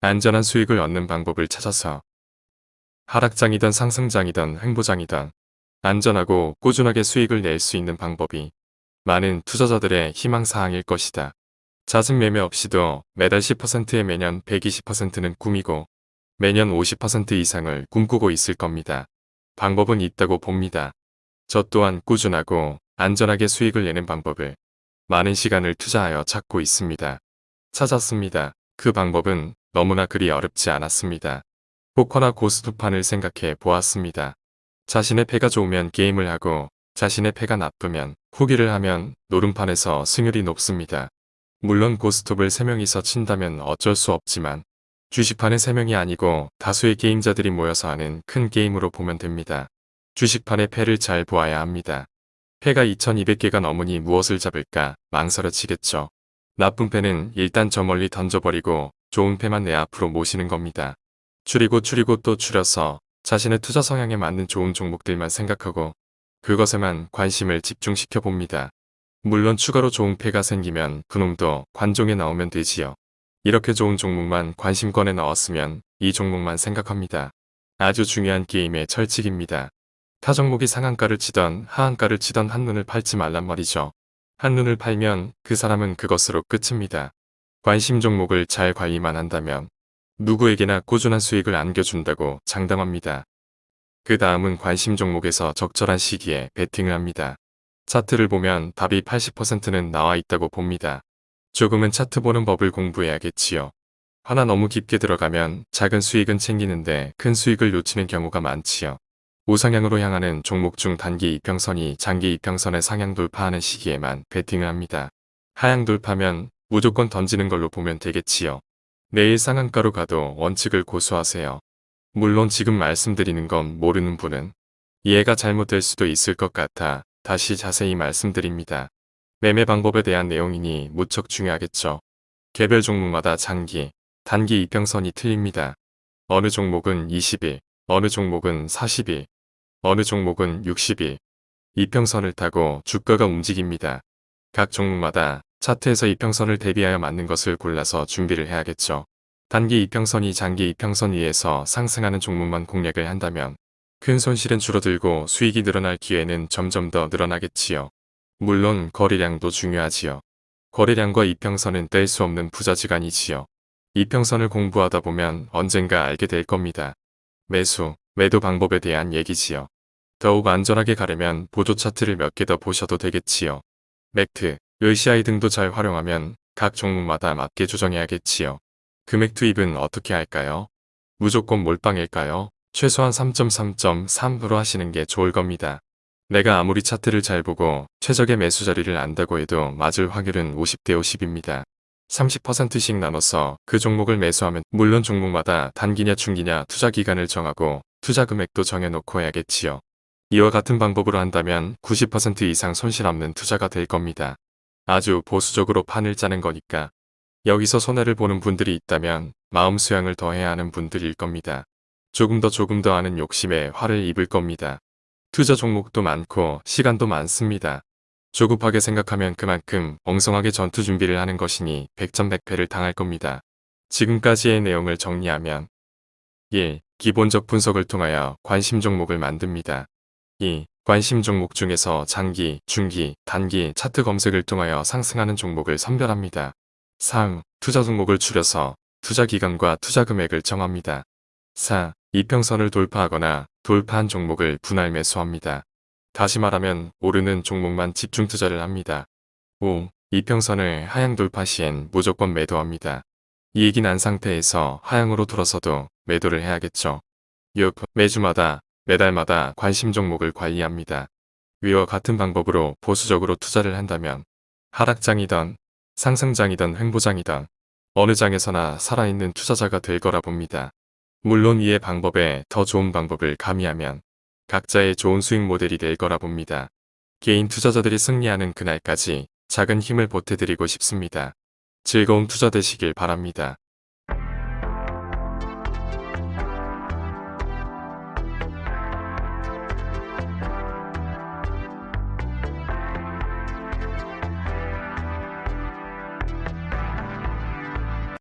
안전한 수익을 얻는 방법을 찾아서 하락장이든 상승장이든 횡보장이든 안전하고 꾸준하게 수익을 낼 수 있는 방법이 많은 투자자들의 희망사항일 것이다. 자승 매매 없이도 매달 10%에 매년 120%는 꿈이고 매년 50% 이상을 꿈꾸고 있을 겁니다. 방법은 있다고 봅니다. 저 또한 꾸준하고 안전하게 수익을 내는 방법을 많은 시간을 투자하여 찾고 있습니다. 찾았습니다. 그 방법은 너무나 그리 어렵지 않았습니다. 포커나 고스톱판을 생각해 보았습니다. 자신의 패가 좋으면 게임을 하고 자신의 패가 나쁘면 후기를 하면 노름판에서 승률이 높습니다. 물론 고스톱을 3명이서 친다면 어쩔 수 없지만 주식판은 3명이 아니고 다수의 게임자들이 모여서 하는 큰 게임으로 보면 됩니다. 주식판의 패를 잘 보아야 합니다. 패가 2200개가 넘으니 무엇을 잡을까 망설여지겠죠. 나쁜 패는 일단 저 멀리 던져버리고 좋은 패만 내 앞으로 모시는 겁니다. 줄이고 줄이고 또 줄여서 자신의 투자 성향에 맞는 좋은 종목들만 생각하고 그것에만 관심을 집중시켜 봅니다. 물론 추가로 좋은 패가 생기면 그놈도 관종에 나오면 되지요. 이렇게 좋은 종목만 관심권에 넣었으면 이 종목만 생각합니다. 아주 중요한 게임의 철칙입니다. 타 종목이 상한가를 치던 하한가를 치던 한눈을 팔지 말란 말이죠. 한눈을 팔면 그 사람은 그것으로 끝입니다. 관심 종목을 잘 관리만 한다면 누구에게나 꾸준한 수익을 안겨준다고 장담합니다. 그 다음은 관심 종목에서 적절한 시기에 베팅을 합니다. 차트를 보면 답이 80%는 나와 있다고 봅니다. 조금은 차트 보는 법을 공부해야겠지요. 하나 너무 깊게 들어가면 작은 수익은 챙기는데 큰 수익을 놓치는 경우가 많지요. 우상향으로 향하는 종목 중 단기 이평선이 장기 이평선의 상향 돌파하는 시기에만 베팅을 합니다. 하향 돌파면 무조건 던지는 걸로 보면 되겠지요. 내일 상한가로 가도 원칙을 고수하세요. 물론 지금 말씀드리는 건 모르는 분은 이해가 잘못될 수도 있을 것 같아 다시 자세히 말씀드립니다. 매매 방법에 대한 내용이니 무척 중요하겠죠. 개별 종목마다 장기, 단기 이평선이 틀립니다. 어느 종목은 20일, 어느 종목은 40일, 어느 종목은 60일, 이평선을 타고 주가가 움직입니다. 각 종목마다 차트에서 이평선을 대비하여 맞는 것을 골라서 준비를 해야겠죠. 단기 이평선이 장기 이평선 위에서 상승하는 종목만 공략을 한다면 큰 손실은 줄어들고 수익이 늘어날 기회는 점점 더 늘어나겠지요. 물론 거래량도 중요하지요. 거래량과 이평선은 뗄 수 없는 부자지간이지요. 이평선을 공부하다 보면 언젠가 알게 될 겁니다. 매수, 매도 방법에 대한 얘기지요. 더욱 안전하게 가려면 보조 차트를 몇 개 더 보셔도 되겠지요. 맥트, 을시아이 등도 잘 활용하면 각 종목마다 맞게 조정해야겠지요. 금액 투입은 어떻게 할까요? 무조건 몰빵일까요? 최소한 3.3.3으로 하시는 게 좋을 겁니다. 내가 아무리 차트를 잘 보고 최적의 매수 자리를 안다고 해도 맞을 확률은 50대 50입니다. 30%씩 나눠서 그 종목을 매수하면 물론 종목마다 단기냐 중기냐 투자 기간을 정하고 투자 금액도 정해놓고 해야겠지요. 이와 같은 방법으로 한다면 90% 이상 손실 없는 투자가 될 겁니다. 아주 보수적으로 판을 짜는 거니까 여기서 손해를 보는 분들이 있다면 마음 수양을 더 해야 하는 분들일 겁니다. 조금 더 조금 더 하는 욕심에 화를 입을 겁니다. 투자 종목도 많고 시간도 많습니다. 조급하게 생각하면 그만큼 엉성하게 전투 준비를 하는 것이니 백전백패를 당할 겁니다. 지금까지의 내용을 정리하면 1. 기본적 분석을 통하여 관심 종목을 만듭니다. 2. 관심 종목 중에서 장기, 중기, 단기 차트 검색을 통하여 상승하는 종목을 선별합니다. 3. 투자 종목을 추려서 투자 기간과 투자 금액을 정합니다. 4. 이평선을 돌파하거나 돌파한 종목을 분할 매수합니다. 다시 말하면 오르는 종목만 집중 투자를 합니다. 5. 이평선을 하향 돌파 시엔 무조건 매도합니다. 이익이 난 상태에서 하향으로 돌아서도 매도를 해야겠죠. 6. 매주마다 매달마다 관심 종목을 관리합니다. 위와 같은 방법으로 보수적으로 투자를 한다면 하락장이던 상승장이던 횡보장이던 어느 장에서나 살아있는 투자자가 될 거라 봅니다. 물론 이의 방법에 더 좋은 방법을 가미하면 각자의 좋은 수익 모델이 될 거라 봅니다. 개인 투자자들이 승리하는 그날까지 작은 힘을 보태드리고 싶습니다. 즐거운 투자 되시길 바랍니다.